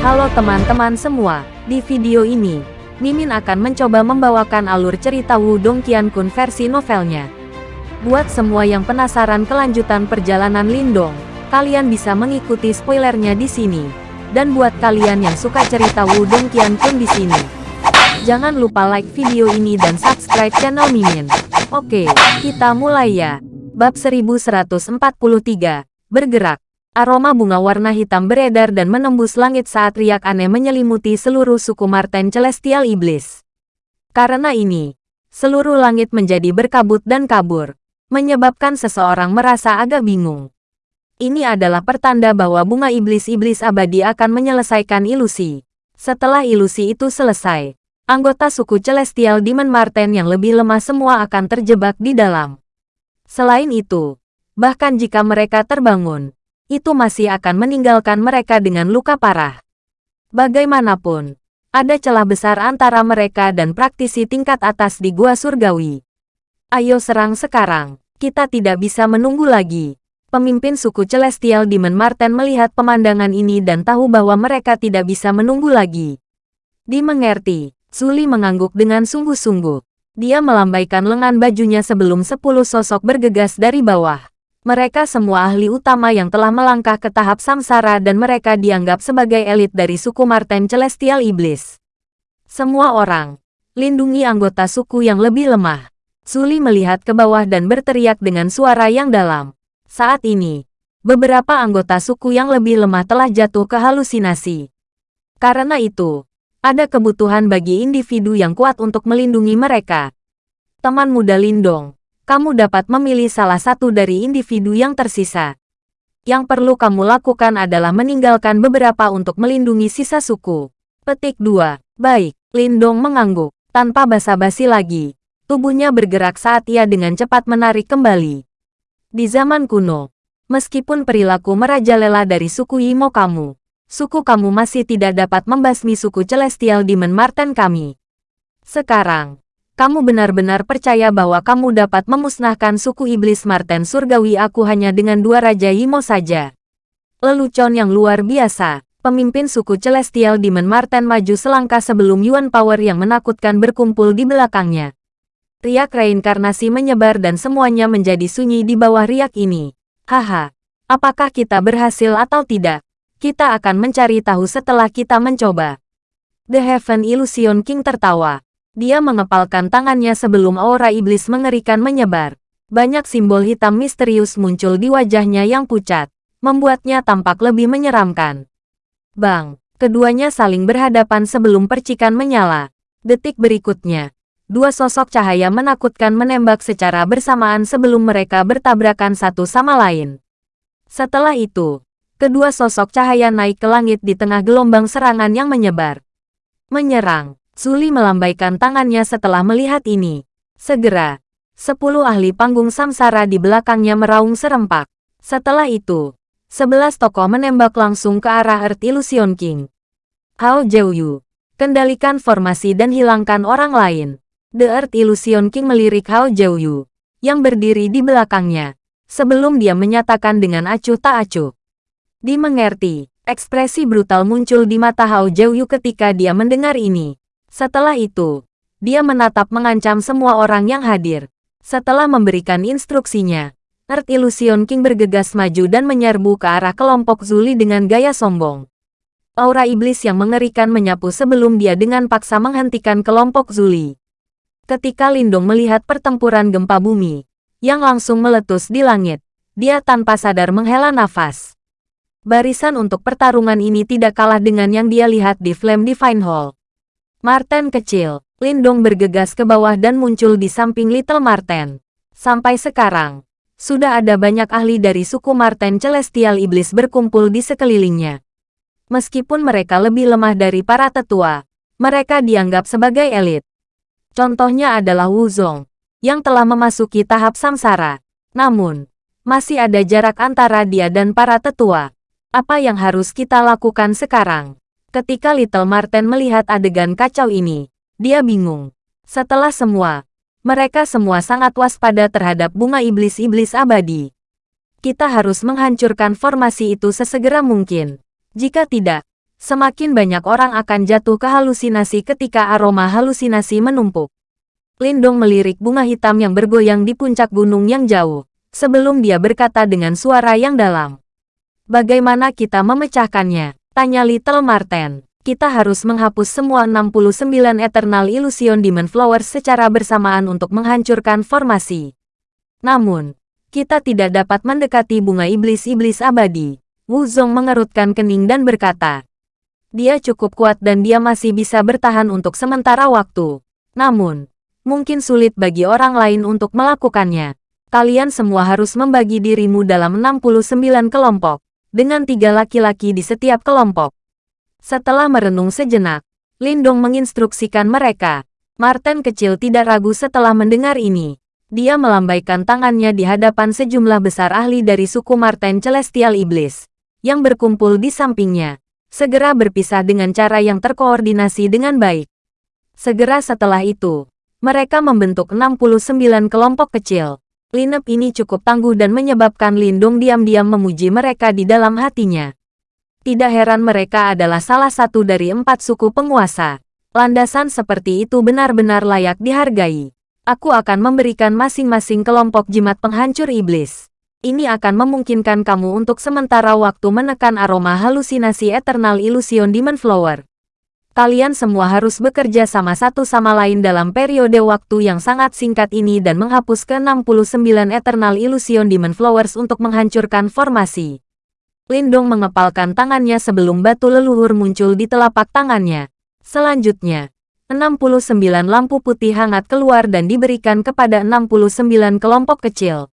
Halo teman-teman semua, di video ini, Mimin akan mencoba membawakan alur cerita Wudong Qiankun versi novelnya. Buat semua yang penasaran kelanjutan perjalanan Lindong, kalian bisa mengikuti spoilernya di sini. Dan buat kalian yang suka cerita Wudong Qiankun di sini, jangan lupa like video ini dan subscribe channel Mimin. Oke, kita mulai ya. Bab 1143, Bergerak. Aroma bunga warna hitam beredar dan menembus langit saat riak aneh menyelimuti seluruh suku Marten Celestial Iblis. Karena ini, seluruh langit menjadi berkabut dan kabur, menyebabkan seseorang merasa agak bingung. Ini adalah pertanda bahwa bunga iblis-iblis abadi akan menyelesaikan ilusi. Setelah ilusi itu selesai, anggota suku Celestial Demon Marten yang lebih lemah semua akan terjebak di dalam. Selain itu, bahkan jika mereka terbangun, itu masih akan meninggalkan mereka dengan luka parah. Bagaimanapun, ada celah besar antara mereka dan praktisi tingkat atas di Gua Surgawi. Ayo serang sekarang, kita tidak bisa menunggu lagi. Pemimpin suku Celestial Demon Marten melihat pemandangan ini dan tahu bahwa mereka tidak bisa menunggu lagi. Dimengerti, Suli mengangguk dengan sungguh-sungguh. Dia melambaikan lengan bajunya sebelum sepuluh sosok bergegas dari bawah. Mereka semua ahli utama yang telah melangkah ke tahap samsara dan mereka dianggap sebagai elit dari suku Marten Celestial Iblis. Semua orang, lindungi anggota suku yang lebih lemah. Suli melihat ke bawah dan berteriak dengan suara yang dalam. Saat ini, beberapa anggota suku yang lebih lemah telah jatuh ke halusinasi. Karena itu, ada kebutuhan bagi individu yang kuat untuk melindungi mereka. Teman muda Lindong, kamu dapat memilih salah satu dari individu yang tersisa. Yang perlu kamu lakukan adalah meninggalkan beberapa untuk melindungi sisa suku. Petik 2. Baik, Lindong mengangguk. Tanpa basa-basi lagi, tubuhnya bergerak saat ia dengan cepat menarik kembali. Di zaman kuno, meskipun perilaku merajalela dari suku Imo kamu, suku kamu masih tidak dapat membasmi suku Celestial Demon Marten kami. Sekarang, kamu benar-benar percaya bahwa kamu dapat memusnahkan suku iblis Marten Surgawi aku hanya dengan dua Raja Imo saja. Lelucon yang luar biasa, pemimpin suku Celestial Demon Marten maju selangkah sebelum Yuan Power yang menakutkan berkumpul di belakangnya. Riak reinkarnasi menyebar dan semuanya menjadi sunyi di bawah riak ini. Haha, apakah kita berhasil atau tidak? Kita akan mencari tahu setelah kita mencoba. The Heaven Illusion King tertawa. Dia mengepalkan tangannya sebelum aura iblis mengerikan menyebar. Banyak simbol hitam misterius muncul di wajahnya yang pucat, membuatnya tampak lebih menyeramkan. Bang, keduanya saling berhadapan sebelum percikan menyala. Detik berikutnya, dua sosok cahaya menakutkan menembak secara bersamaan sebelum mereka bertabrakan satu sama lain. Setelah itu, kedua sosok cahaya naik ke langit di tengah gelombang serangan yang menyebar. Menyerang. Suli melambaikan tangannya setelah melihat ini. Segera, sepuluh ahli panggung samsara di belakangnya meraung serempak. Setelah itu, sebelas tokoh menembak langsung ke arah Earth Illusion King. Hao Jiuyu, kendalikan formasi dan hilangkan orang lain. The Earth Illusion King melirik Hao Jiuyu, yang berdiri di belakangnya, sebelum dia menyatakan dengan acuh tak acuh. Dimengerti, ekspresi brutal muncul di mata Hao Jiuyu ketika dia mendengar ini. Setelah itu, dia menatap mengancam semua orang yang hadir. Setelah memberikan instruksinya, Earth Illusion King bergegas maju dan menyerbu ke arah kelompok Zuli dengan gaya sombong. Aura iblis yang mengerikan menyapu sebelum dia dengan paksa menghentikan kelompok Zuli. Ketika Lindong melihat pertempuran gempa bumi, yang langsung meletus di langit, dia tanpa sadar menghela nafas. Barisan untuk pertarungan ini tidak kalah dengan yang dia lihat di Flame Divine Hall. Marten kecil, Lindong bergegas ke bawah dan muncul di samping Little Marten. Sampai sekarang, sudah ada banyak ahli dari suku Marten Celestial Iblis berkumpul di sekelilingnya. Meskipun mereka lebih lemah dari para tetua, mereka dianggap sebagai elit. Contohnya adalah Wu Zong, yang telah memasuki tahap samsara. Namun, masih ada jarak antara dia dan para tetua. Apa yang harus kita lakukan sekarang? Ketika Little Marten melihat adegan kacau ini, dia bingung. Setelah semua, mereka semua sangat waspada terhadap bunga iblis-iblis abadi. Kita harus menghancurkan formasi itu sesegera mungkin. Jika tidak, semakin banyak orang akan jatuh ke halusinasi ketika aroma halusinasi menumpuk. Lindong melirik bunga hitam yang bergoyang di puncak gunung yang jauh, sebelum dia berkata dengan suara yang dalam. Bagaimana kita memecahkannya? Tanya Little Marten. Kita harus menghapus semua 69 Eternal Illusion Demon Flowers secara bersamaan untuk menghancurkan formasi. Namun, kita tidak dapat mendekati bunga iblis-iblis abadi. Wu Zong mengerutkan kening dan berkata, dia cukup kuat dan dia masih bisa bertahan untuk sementara waktu. Namun, mungkin sulit bagi orang lain untuk melakukannya. Kalian semua harus membagi dirimu dalam 69 kelompok, dengan tiga laki-laki di setiap kelompok. Setelah merenung sejenak, Lindong menginstruksikan mereka. Martin kecil tidak ragu setelah mendengar ini. Dia melambaikan tangannya di hadapan sejumlah besar ahli dari suku Martin Celestial Iblis, yang berkumpul di sampingnya. Segera berpisah dengan cara yang terkoordinasi dengan baik. Segera setelah itu, mereka membentuk 69 kelompok kecil. Lineup ini cukup tangguh dan menyebabkan Lindung diam-diam memuji mereka di dalam hatinya. Tidak heran mereka adalah salah satu dari empat suku penguasa. Landasan seperti itu benar-benar layak dihargai. Aku akan memberikan masing-masing kelompok jimat penghancur iblis. Ini akan memungkinkan kamu untuk sementara waktu menekan aroma halusinasi Eternal Illusion Demon Flower. Kalian semua harus bekerja sama satu sama lain dalam periode waktu yang sangat singkat ini dan menghapus ke-69 Eternal Illusion Demon Flowers untuk menghancurkan formasi. Lindong mengepalkan tangannya sebelum batu leluhur muncul di telapak tangannya. Selanjutnya, 69 lampu putih hangat keluar dan diberikan kepada 69 kelompok kecil.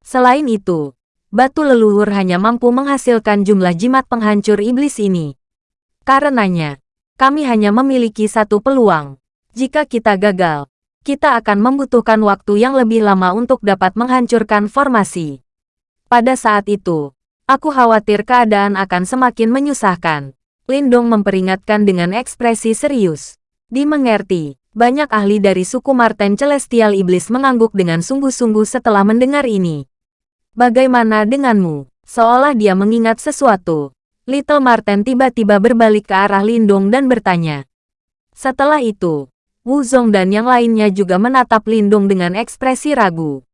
Selain itu, batu leluhur hanya mampu menghasilkan jumlah jimat penghancur iblis ini. Karenanya, kami hanya memiliki satu peluang. Jika kita gagal, kita akan membutuhkan waktu yang lebih lama untuk dapat menghancurkan formasi. Pada saat itu, Aku khawatir keadaan akan semakin menyusahkan. Lindong memperingatkan dengan ekspresi serius. Dimengerti, banyak ahli dari suku Marten Celestial Iblis mengangguk dengan sungguh-sungguh setelah mendengar ini. Bagaimana denganmu? Seolah dia mengingat sesuatu. Little Marten tiba-tiba berbalik ke arah Lindong dan bertanya. Setelah itu, Wu Zong dan yang lainnya juga menatap Lindong dengan ekspresi ragu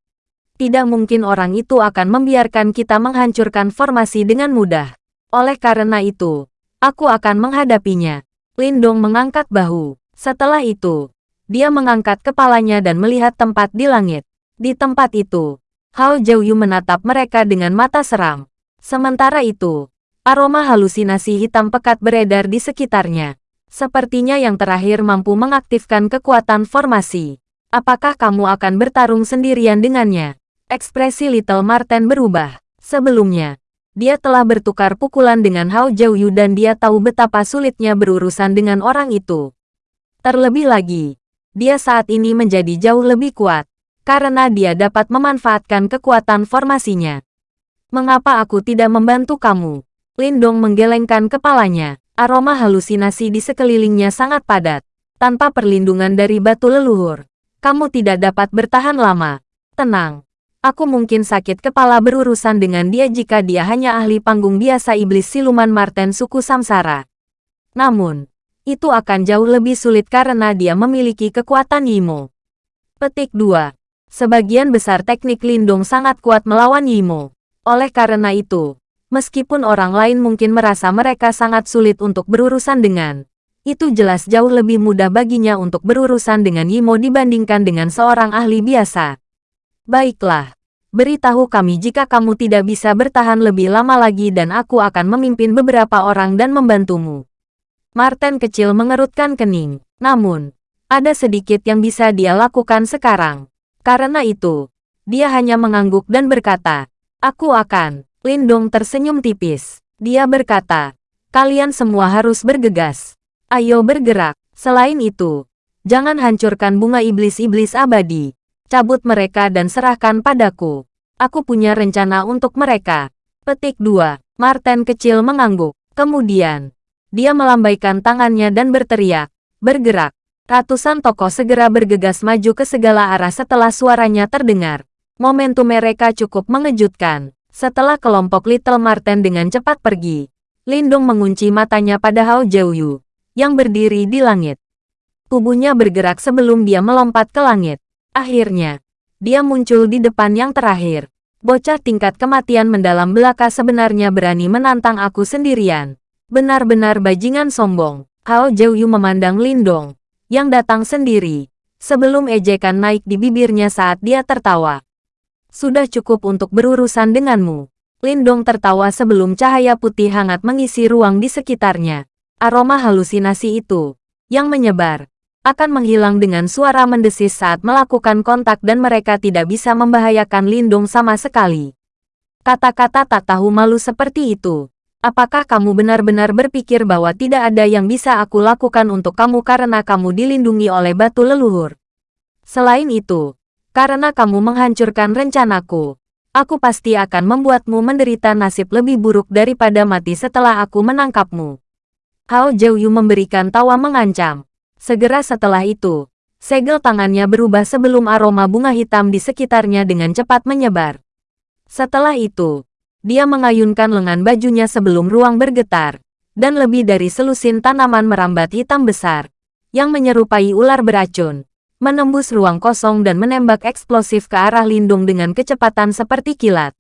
tidak mungkin orang itu akan membiarkan kita menghancurkan formasi dengan mudah. Oleh karena itu, aku akan menghadapinya. Lindong mengangkat bahu. Setelah itu, dia mengangkat kepalanya dan melihat tempat di langit. Di tempat itu, Hao Jiuyu menatap mereka dengan mata seram. Sementara itu, aroma halusinasi hitam pekat beredar di sekitarnya. Sepertinya yang terakhir mampu mengaktifkan kekuatan formasi. Apakah kamu akan bertarung sendirian dengannya? Ekspresi Little Marten berubah. Sebelumnya, dia telah bertukar pukulan dengan Hao Jiuyu dan dia tahu betapa sulitnya berurusan dengan orang itu. Terlebih lagi, dia saat ini menjadi jauh lebih kuat, karena dia dapat memanfaatkan kekuatan formasinya. Mengapa aku tidak membantu kamu? Lindong menggelengkan kepalanya. Aroma halusinasi di sekelilingnya sangat padat. Tanpa perlindungan dari batu leluhur, kamu tidak dapat bertahan lama. Tenang, Aku mungkin sakit kepala berurusan dengan dia jika dia hanya ahli panggung biasa iblis siluman Marten suku Samsara. Namun, itu akan jauh lebih sulit karena dia memiliki kekuatan Yimo. Petik 2. Sebagian besar teknik lindung sangat kuat melawan Yimo. Oleh karena itu, meskipun orang lain mungkin merasa mereka sangat sulit untuk berurusan dengan, itu jelas jauh lebih mudah baginya untuk berurusan dengan Yimo dibandingkan dengan seorang ahli biasa. Baiklah, beritahu kami jika kamu tidak bisa bertahan lebih lama lagi dan aku akan memimpin beberapa orang dan membantumu. Martin kecil mengerutkan kening. Namun, ada sedikit yang bisa dia lakukan sekarang. Karena itu, dia hanya mengangguk dan berkata, Aku akan. Lindong tersenyum tipis. Dia berkata, kalian semua harus bergegas. Ayo bergerak. Selain itu, jangan hancurkan bunga iblis-iblis abadi cabut mereka dan serahkan padaku. Aku punya rencana untuk mereka. Petik 2. Martin kecil mengangguk. Kemudian, dia melambaikan tangannya dan berteriak. Bergerak. Ratusan tokoh segera bergegas maju ke segala arah setelah suaranya terdengar. Momentum mereka cukup mengejutkan. Setelah kelompok Little Martin dengan cepat pergi, Lindong mengunci matanya pada Hao Jiuyu, yang berdiri di langit. Tubuhnya bergerak sebelum dia melompat ke langit. Akhirnya, dia muncul di depan yang terakhir. Bocah tingkat kematian mendalam belaka sebenarnya berani menantang aku sendirian. Benar-benar bajingan sombong. Hao Jiuyu memandang Lindong, yang datang sendiri, sebelum ejekan naik di bibirnya saat dia tertawa. Sudah cukup untuk berurusan denganmu. Lindong tertawa sebelum cahaya putih hangat mengisi ruang di sekitarnya. Aroma halusinasi itu, yang menyebar, akan menghilang dengan suara mendesis saat melakukan kontak dan mereka tidak bisa membahayakan Lindong sama sekali. Kata-kata tak tahu malu seperti itu. Apakah kamu benar-benar berpikir bahwa tidak ada yang bisa aku lakukan untuk kamu karena kamu dilindungi oleh batu leluhur? Selain itu, karena kamu menghancurkan rencanaku, aku pasti akan membuatmu menderita nasib lebih buruk daripada mati setelah aku menangkapmu. Hao Jiuyu memberikan tawa mengancam. Segera setelah itu, segel tangannya berubah sebelum aroma bunga hitam di sekitarnya dengan cepat menyebar. Setelah itu, dia mengayunkan lengan bajunya sebelum ruang bergetar, dan lebih dari selusin tanaman merambat hitam besar, yang menyerupai ular beracun menembus ruang kosong dan menembak eksplosif ke arah Lindung dengan kecepatan seperti kilat.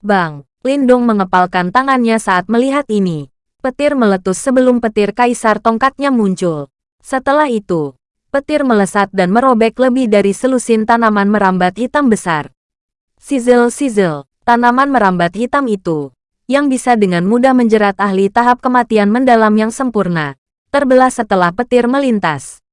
Bang! Lindung mengepalkan tangannya saat melihat ini. Petir meletus sebelum petir kaisar tongkatnya muncul. Setelah itu, petir melesat dan merobek lebih dari selusin tanaman merambat hitam besar. Sizzle-sizzle, tanaman merambat hitam itu, yang bisa dengan mudah menjerat ahli tahap kematian mendalam yang sempurna, terbelah setelah petir melintas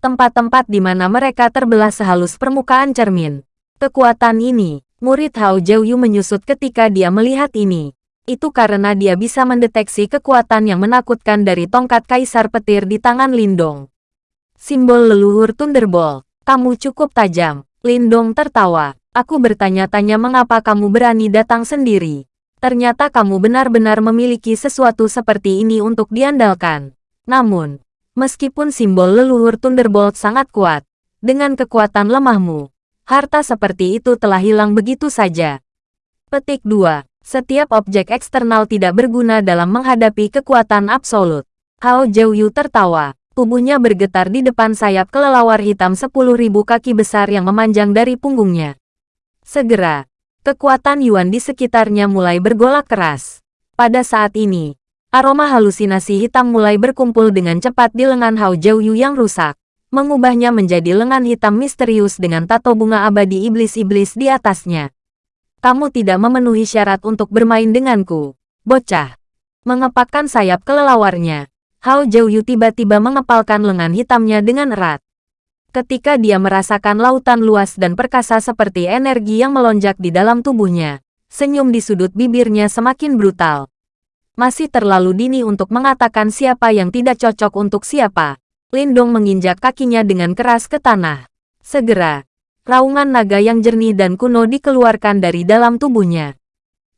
tempat-tempat di mana mereka terbelah sehalus permukaan cermin. Kekuatan ini, murid Hao Jiuyu menyusut ketika dia melihat ini. Itu karena dia bisa mendeteksi kekuatan yang menakutkan dari tongkat kaisar petir di tangan Lindong. Simbol leluhur Thunderbolt, kamu cukup tajam. Lindong tertawa. Aku bertanya-tanya mengapa kamu berani datang sendiri. Ternyata kamu benar-benar memiliki sesuatu seperti ini untuk diandalkan. Namun, Meskipun simbol leluhur Thunderbolt sangat kuat, dengan kekuatan lemahmu, harta seperti itu telah hilang begitu saja. Petik 2. Setiap objek eksternal tidak berguna dalam menghadapi kekuatan absolut. Hao Jiuyu tertawa. Tubuhnya bergetar di depan sayap kelelawar hitam 10.000 kaki besar yang memanjang dari punggungnya. Segera, kekuatan Yuan di sekitarnya mulai bergolak keras. Pada saat ini, Aroma halusinasi hitam mulai berkumpul dengan cepat di lengan Hao Jiuyu yang rusak, mengubahnya menjadi lengan hitam misterius dengan tato bunga abadi iblis-iblis di atasnya. Kamu tidak memenuhi syarat untuk bermain denganku, bocah. Mengepakkan sayap kelelawarnya, Hao Jiuyu tiba-tiba mengepalkan lengan hitamnya dengan erat. Ketika dia merasakan lautan luas dan perkasa seperti energi yang melonjak di dalam tubuhnya, senyum di sudut bibirnya semakin brutal masih terlalu dini untuk mengatakan siapa yang tidak cocok untuk siapa. Lindong menginjak kakinya dengan keras ke tanah. Segera, raungan naga yang jernih dan kuno dikeluarkan dari dalam tubuhnya.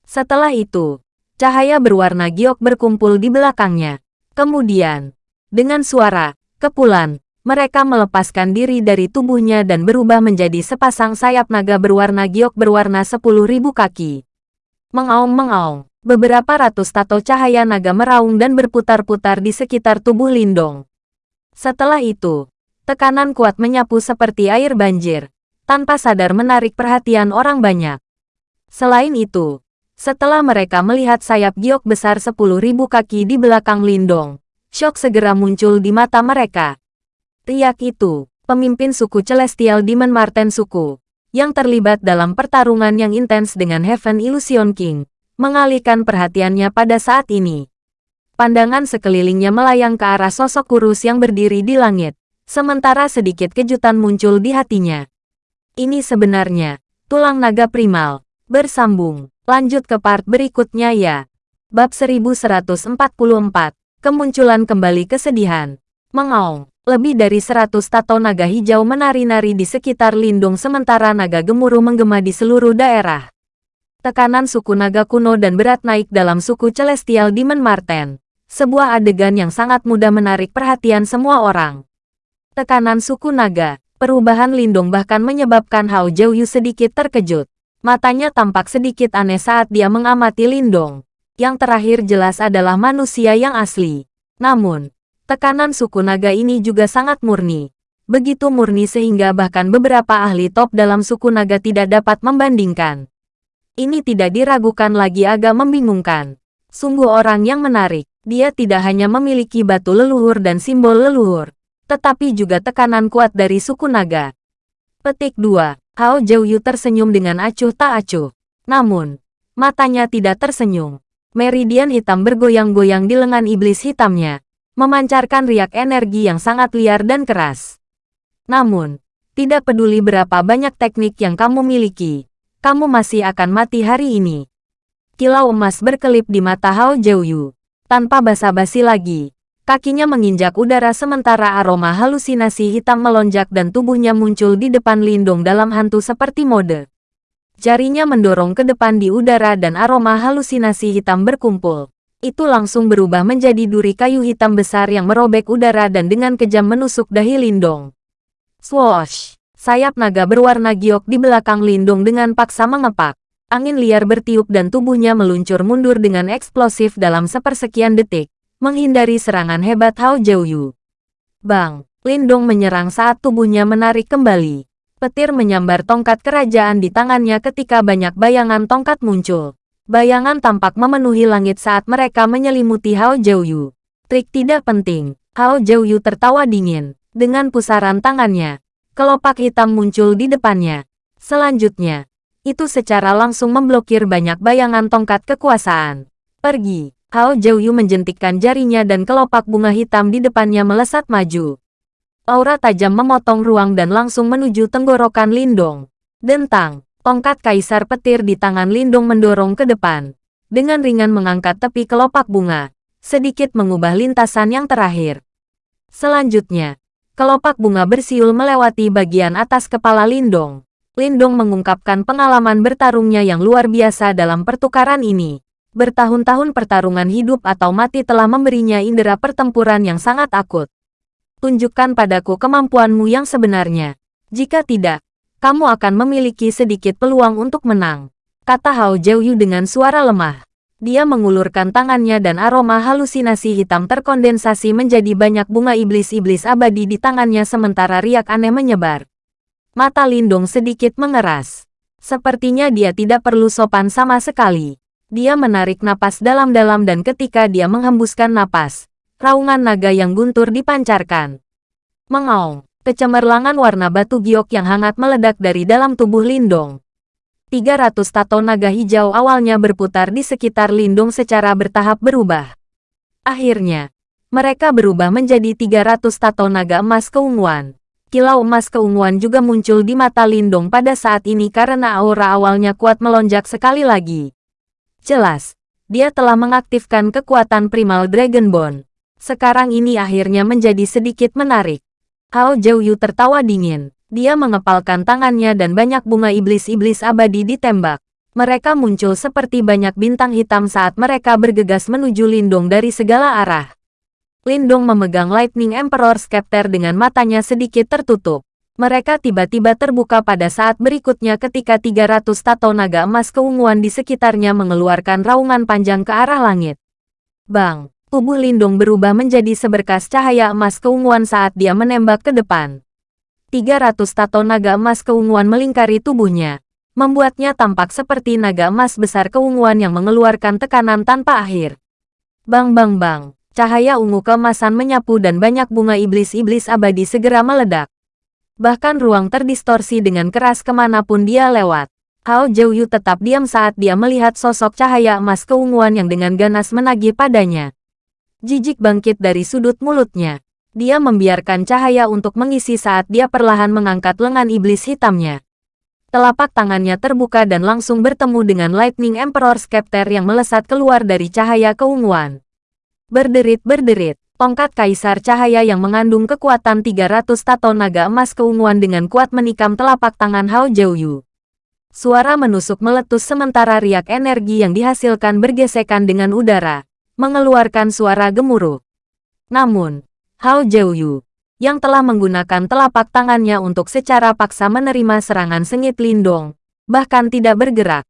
Setelah itu, cahaya berwarna giok berkumpul di belakangnya. Kemudian, dengan suara, kepulan, mereka melepaskan diri dari tubuhnya dan berubah menjadi sepasang sayap naga berwarna giok berwarna sepuluh ribu kaki. Mengaum-mengaum. Beberapa ratus tato cahaya naga meraung dan berputar-putar di sekitar tubuh Lindong. Setelah itu, tekanan kuat menyapu seperti air banjir, tanpa sadar menarik perhatian orang banyak. Selain itu, setelah mereka melihat sayap giok besar 10.000 kaki di belakang Lindong, shock segera muncul di mata mereka. Riak itu, pemimpin suku Celestial Demon Marten suku, yang terlibat dalam pertarungan yang intens dengan Heaven Illusion King, mengalihkan perhatiannya pada saat ini. Pandangan sekelilingnya melayang ke arah sosok kurus yang berdiri di langit, sementara sedikit kejutan muncul di hatinya. Ini sebenarnya, tulang naga primal, bersambung. Lanjut ke part berikutnya ya. Bab 1144, Kemunculan Kembali Kesedihan. Mengaung, lebih dari 100 tato naga hijau menari-nari di sekitar lindung sementara naga gemuruh menggema di seluruh daerah tekanan suku naga kuno dan berat naik dalam suku Celestial Demon Marten. Sebuah adegan yang sangat mudah menarik perhatian semua orang. Tekanan suku naga, perubahan lindung bahkan menyebabkan Hao Jiuyu sedikit terkejut. Matanya tampak sedikit aneh saat dia mengamati Lindong. Yang terakhir jelas adalah manusia yang asli. Namun, tekanan suku naga ini juga sangat murni. Begitu murni sehingga bahkan beberapa ahli top dalam suku naga tidak dapat membandingkan. Ini tidak diragukan lagi agak membingungkan. Sungguh orang yang menarik. Dia tidak hanya memiliki batu leluhur dan simbol leluhur, tetapi juga tekanan kuat dari suku naga. Petik 2. Hao Yu tersenyum dengan acuh tak acuh. Namun, matanya tidak tersenyum. Meridian hitam bergoyang-goyang di lengan iblis hitamnya, memancarkan riak energi yang sangat liar dan keras. Namun, tidak peduli berapa banyak teknik yang kamu miliki, kamu masih akan mati hari ini. Kilau emas berkelip di mata Hao Yu. Tanpa basa-basi lagi, kakinya menginjak udara sementara aroma halusinasi hitam melonjak dan tubuhnya muncul di depan Lindung dalam hantu seperti mode. Jarinya mendorong ke depan di udara dan aroma halusinasi hitam berkumpul. Itu langsung berubah menjadi duri kayu hitam besar yang merobek udara dan dengan kejam menusuk dahi Lindong. Swoosh! Sayap naga berwarna giok di belakang Lindung dengan paksa mengepak. Angin liar bertiup dan tubuhnya meluncur mundur dengan eksplosif dalam sepersekian detik, menghindari serangan hebat Hao Jiuyu. Bang! Lindong menyerang saat tubuhnya menarik kembali. Petir menyambar tongkat kerajaan di tangannya ketika banyak bayangan tongkat muncul. Bayangan tampak memenuhi langit saat mereka menyelimuti Hao Jiuyu. Trik tidak penting. Hao Jiuyu tertawa dingin. Dengan pusaran tangannya, kelopak hitam muncul di depannya. Selanjutnya, itu secara langsung memblokir banyak bayangan tongkat kekuasaan. Pergi. Hao Jiuyu menjentikkan jarinya dan kelopak bunga hitam di depannya melesat maju. Aura tajam memotong ruang dan langsung menuju tenggorokan Lindong. Dentang, tongkat kaisar petir di tangan Lindong mendorong ke depan. Dengan ringan mengangkat tepi kelopak bunga, sedikit mengubah lintasan yang terakhir. Selanjutnya, kelopak bunga bersiul melewati bagian atas kepala Lindong. Lindong mengungkapkan pengalaman bertarungnya yang luar biasa dalam pertukaran ini. Bertahun-tahun pertarungan hidup atau mati telah memberinya indera pertempuran yang sangat akut. Tunjukkan padaku kemampuanmu yang sebenarnya. Jika tidak, kamu akan memiliki sedikit peluang untuk menang. Kata Hao Jiuyu dengan suara lemah. Dia mengulurkan tangannya dan aroma halusinasi hitam terkondensasi menjadi banyak bunga iblis-iblis abadi di tangannya sementara riak aneh menyebar. Mata Lindong sedikit mengeras. Sepertinya dia tidak perlu sopan sama sekali. Dia menarik napas dalam-dalam dan ketika dia menghembuskan napas, raungan naga yang guntur dipancarkan. Mengaung, kecemerlangan warna batu giok yang hangat meledak dari dalam tubuh Lindong. 300 tato naga hijau awalnya berputar di sekitar Lindung secara bertahap berubah. Akhirnya, mereka berubah menjadi 300 tato naga emas keunguan. Kilau emas keunguan juga muncul di mata Lindong pada saat ini karena aura awalnya kuat melonjak sekali lagi. Jelas, dia telah mengaktifkan kekuatan primal Dragon Bone. Sekarang ini akhirnya menjadi sedikit menarik. Hao Jiuyu tertawa dingin. Dia mengepalkan tangannya dan banyak bunga iblis-iblis abadi ditembak. Mereka muncul seperti banyak bintang hitam saat mereka bergegas menuju Lindong dari segala arah. Lindong memegang Lightning Emperor Scepter dengan matanya sedikit tertutup. Mereka tiba-tiba terbuka pada saat berikutnya ketika 300 tato naga emas keunguan di sekitarnya mengeluarkan raungan panjang ke arah langit. Bang! Tubuh Lindong berubah menjadi seberkas cahaya emas keunguan saat dia menembak ke depan. 300 tato naga emas keunguan melingkari tubuhnya, membuatnya tampak seperti naga emas besar keunguan yang mengeluarkan tekanan tanpa akhir. Bang bang bang! Cahaya ungu kemasan menyapu dan banyak bunga iblis-iblis abadi segera meledak. Bahkan ruang terdistorsi dengan keras ke mana pun dia lewat. Hao Jiuyu tetap diam saat dia melihat sosok cahaya emas keunguan yang dengan ganas menagih padanya. Jijik bangkit dari sudut mulutnya. Dia membiarkan cahaya untuk mengisi saat dia perlahan mengangkat lengan iblis hitamnya. Telapak tangannya terbuka dan langsung bertemu dengan Lightning Emperor Scepter yang melesat keluar dari cahaya keunguan. Berderit-berderit, tongkat kaisar cahaya yang mengandung kekuatan 300 tato naga emas keunguan dengan kuat menikam telapak tangan Hao Jiuyu. Suara menusuk meletus sementara riak energi yang dihasilkan bergesekan dengan udara, mengeluarkan suara gemuruh. Namun, Hao Jiuyu, yang telah menggunakan telapak tangannya untuk secara paksa menerima serangan sengit Lindong, bahkan tidak bergerak.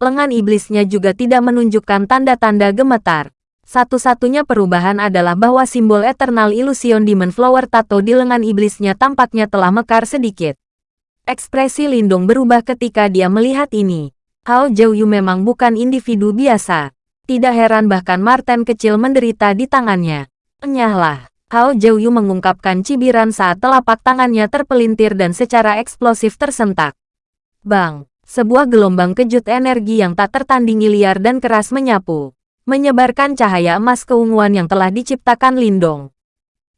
Lengan iblisnya juga tidak menunjukkan tanda-tanda gemetar. Satu-satunya perubahan adalah bahwa simbol Eternal Illusion Demon Flower Tattoo di lengan iblisnya tampaknya telah mekar sedikit. Ekspresi Lindung berubah ketika dia melihat ini. Hao Yu memang bukan individu biasa. Tidak heran bahkan Martin kecil menderita di tangannya. Enyahlah. Hao Yu mengungkapkan cibiran saat telapak tangannya terpelintir dan secara eksplosif tersentak. Bang! Sebuah gelombang kejut energi yang tak tertandingi liar dan keras menyapu. Menyebarkan cahaya emas keunguan yang telah diciptakan Lindong.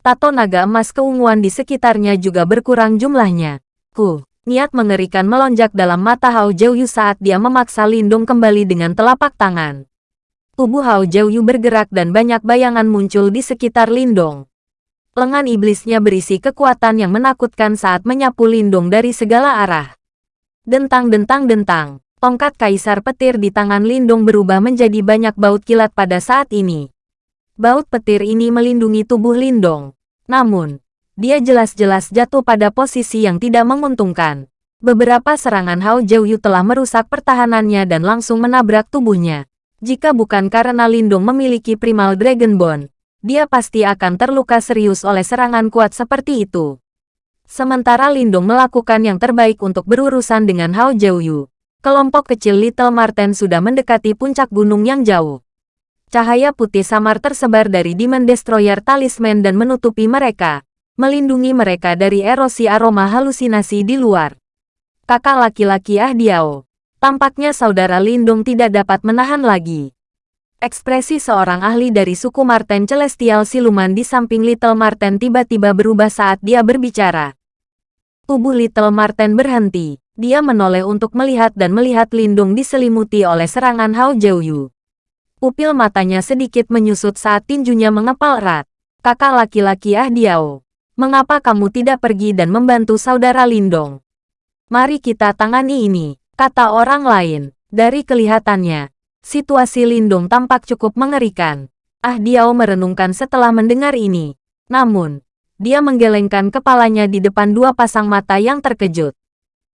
Tato naga emas keunguan di sekitarnya juga berkurang jumlahnya. Ku, niat mengerikan melonjak dalam mata Hao Yu saat dia memaksa Lindong kembali dengan telapak tangan. Tubuh Hao Yu bergerak dan banyak bayangan muncul di sekitar Lindong. Lengan iblisnya berisi kekuatan yang menakutkan saat menyapu Lindong dari segala arah. Dentang-dentang-dentang, tongkat kaisar petir di tangan Lindong berubah menjadi banyak baut kilat pada saat ini. Baut petir ini melindungi tubuh Lindong. Namun, dia jelas-jelas jatuh pada posisi yang tidak menguntungkan. Beberapa serangan Hao Yu telah merusak pertahanannya dan langsung menabrak tubuhnya. Jika bukan karena Lindung memiliki Primal Dragon Bone, dia pasti akan terluka serius oleh serangan kuat seperti itu. Sementara Lindung melakukan yang terbaik untuk berurusan dengan Hao Jiuyu, kelompok kecil Little Marten sudah mendekati puncak gunung yang jauh. Cahaya putih samar tersebar dari Demon Destroyer Talisman dan menutupi mereka, melindungi mereka dari erosi aroma halusinasi di luar. Kakak laki-laki Ah Diao, Tampaknya saudara Lindung tidak dapat menahan lagi. Ekspresi seorang ahli dari suku Marten Celestial Siluman di samping Little Marten tiba-tiba berubah saat dia berbicara. Tubuh Little Marten berhenti. Dia menoleh untuk melihat dan melihat Lindung diselimuti oleh serangan Hao Jiuyu. Pupil matanya sedikit menyusut saat tinjunya mengepal erat. Kakak laki-laki Ah Diao, mengapa kamu tidak pergi dan membantu saudara Lindong? Mari kita tangani ini kata orang lain. Dari kelihatannya, situasi Lindung tampak cukup mengerikan. Ah Diao merenungkan setelah mendengar ini. Namun, dia menggelengkan kepalanya di depan dua pasang mata yang terkejut.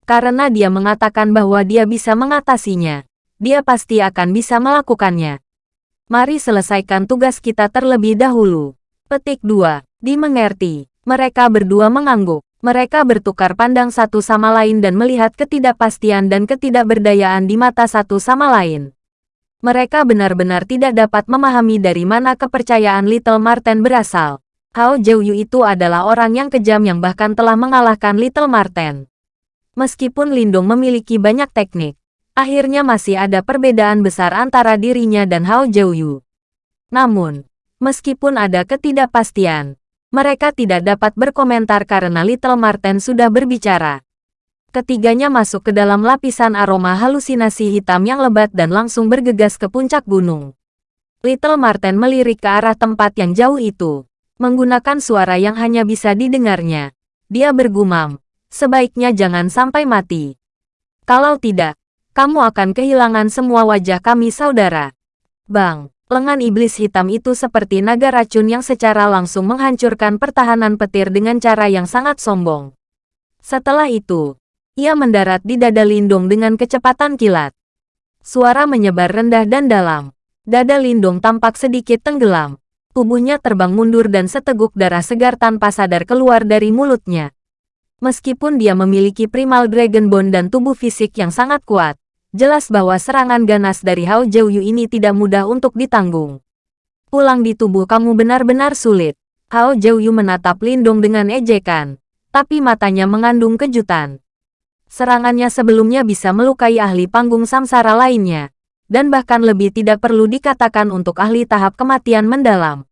Karena dia mengatakan bahwa dia bisa mengatasinya, dia pasti akan bisa melakukannya. Mari selesaikan tugas kita terlebih dahulu. Petik 2. Dimengerti. Mereka berdua mengangguk. Mereka bertukar pandang satu sama lain dan melihat ketidakpastian dan ketidakberdayaan di mata satu sama lain. Mereka benar-benar tidak dapat memahami dari mana kepercayaan Little Marten berasal. Hao Jiuyu itu adalah orang yang kejam yang bahkan telah mengalahkan Little Marten. Meskipun Lindung memiliki banyak teknik, akhirnya masih ada perbedaan besar antara dirinya dan Hao Jiuyu. Namun, meskipun ada ketidakpastian, mereka tidak dapat berkomentar karena Little Marten sudah berbicara. Ketiganya masuk ke dalam lapisan aroma halusinasi hitam yang lebat dan langsung bergegas ke puncak gunung. Little Marten melirik ke arah tempat yang jauh itu. Menggunakan suara yang hanya bisa didengarnya. Dia bergumam, sebaiknya jangan sampai mati. Kalau tidak, kamu akan kehilangan semua wajah kami saudara. Bang, lengan iblis hitam itu seperti naga racun yang secara langsung menghancurkan pertahanan petir dengan cara yang sangat sombong. Setelah itu, ia mendarat di dada Lindung dengan kecepatan kilat. Suara menyebar rendah dan dalam. Dada Lindung tampak sedikit tenggelam. Tubuhnya terbang mundur dan seteguk darah segar tanpa sadar keluar dari mulutnya. Meskipun dia memiliki primal dragon bone dan tubuh fisik yang sangat kuat, Jelas bahwa serangan ganas dari Hao Jiuyu ini tidak mudah untuk ditanggung. Pulang di tubuh kamu benar-benar sulit. Hao Jiuyu menatap Lindong dengan ejekan, tapi matanya mengandung kejutan. Serangannya sebelumnya bisa melukai ahli panggung samsara lainnya, dan bahkan lebih tidak perlu dikatakan untuk ahli tahap kematian mendalam.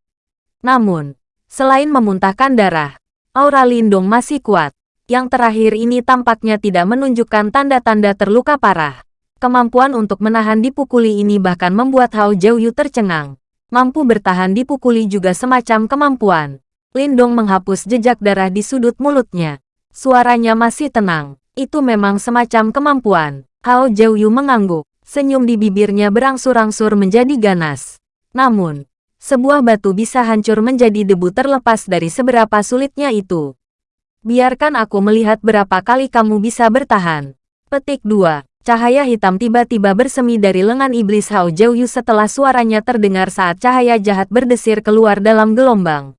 Namun, selain memuntahkan darah, aura Lindong masih kuat. Yang terakhir ini tampaknya tidak menunjukkan tanda-tanda terluka parah. Kemampuan untuk menahan dipukuli ini bahkan membuat Hao Jiuyu tercengang. Mampu bertahan dipukuli juga semacam kemampuan. Lindong menghapus jejak darah di sudut mulutnya. Suaranya masih tenang. Itu memang semacam kemampuan. Hao Jiuyu mengangguk. Senyum di bibirnya berangsur-angsur menjadi ganas. Namun, sebuah batu bisa hancur menjadi debu terlepas dari seberapa sulitnya itu. Biarkan aku melihat berapa kali kamu bisa bertahan. Petik 2. Cahaya hitam tiba-tiba bersemi dari lengan iblis Hao Jiuyu setelah suaranya terdengar saat cahaya jahat berdesir keluar dalam gelombang.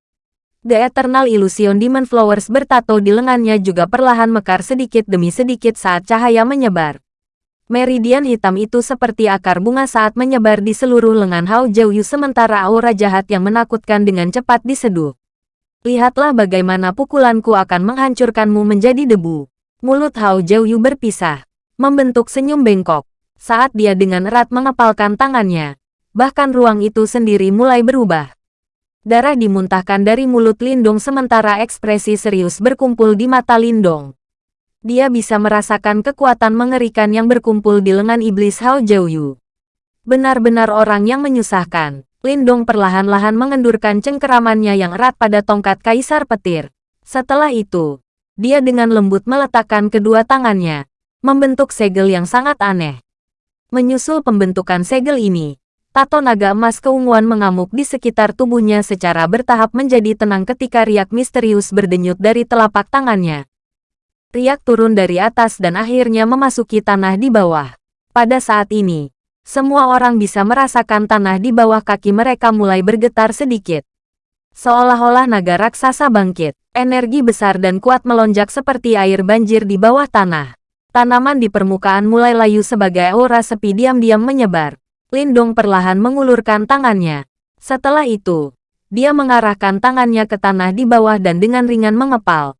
The Eternal Illusion Demon Flowers bertato di lengannya juga perlahan mekar sedikit demi sedikit saat cahaya menyebar. Meridian hitam itu seperti akar bunga saat menyebar di seluruh lengan Hao Jiuyu sementara aura jahat yang menakutkan dengan cepat diseduh. Lihatlah bagaimana pukulanku akan menghancurkanmu menjadi debu. Mulut Hao Jiuyu berpisah, membentuk senyum bengkok. Saat dia dengan erat mengepalkan tangannya, bahkan ruang itu sendiri mulai berubah. Darah dimuntahkan dari mulut Lindong sementara ekspresi serius berkumpul di mata Lindong. Dia bisa merasakan kekuatan mengerikan yang berkumpul di lengan iblis Hao Jiuyu. Benar-benar orang yang menyusahkan. Lindong perlahan-lahan mengendurkan cengkeramannya yang erat pada tongkat kaisar petir. Setelah itu, dia dengan lembut meletakkan kedua tangannya, membentuk segel yang sangat aneh. Menyusul pembentukan segel ini, tato naga emas keunguan mengamuk di sekitar tubuhnya secara bertahap menjadi tenang ketika riak misterius berdenyut dari telapak tangannya. Riak turun dari atas dan akhirnya memasuki tanah di bawah. Pada saat ini, semua orang bisa merasakan tanah di bawah kaki mereka mulai bergetar sedikit. Seolah-olah naga raksasa bangkit, energi besar dan kuat melonjak seperti air banjir di bawah tanah. Tanaman di permukaan mulai layu sebagai aura sepi diam-diam menyebar. Lindong perlahan mengulurkan tangannya. Setelah itu, dia mengarahkan tangannya ke tanah di bawah dan dengan ringan mengepal.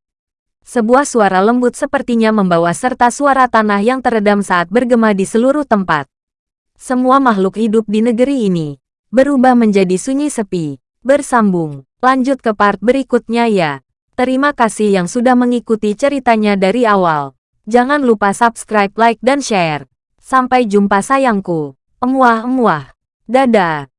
Sebuah suara lembut sepertinya membawa serta suara tanah yang teredam saat bergema di seluruh tempat. Semua makhluk hidup di negeri ini berubah menjadi sunyi sepi. Bersambung, lanjut ke part berikutnya ya. Terima kasih yang sudah mengikuti ceritanya dari awal. Jangan lupa subscribe, like, dan share. Sampai jumpa sayangku. Emuah-emuah. Dadah.